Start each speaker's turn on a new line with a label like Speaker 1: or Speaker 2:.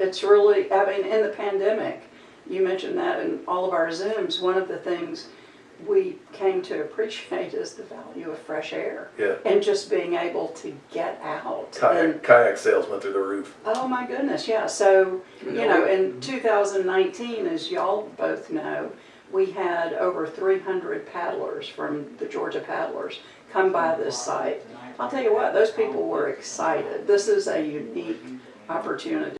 Speaker 1: It's really, I mean, in the pandemic, you mentioned that in all of our Zooms, one of the things we came to appreciate is the value of fresh air.
Speaker 2: Yeah.
Speaker 1: And just being able to get out.
Speaker 2: Kayak,
Speaker 1: And,
Speaker 2: kayak sales went through the roof.
Speaker 1: oh my goodness, yeah, so, you know, in 2019, as y'all both know, we had over 300 paddlers from the Georgia Paddlers come by this site. I'll tell you what, those people were excited. This is a unique opportunity.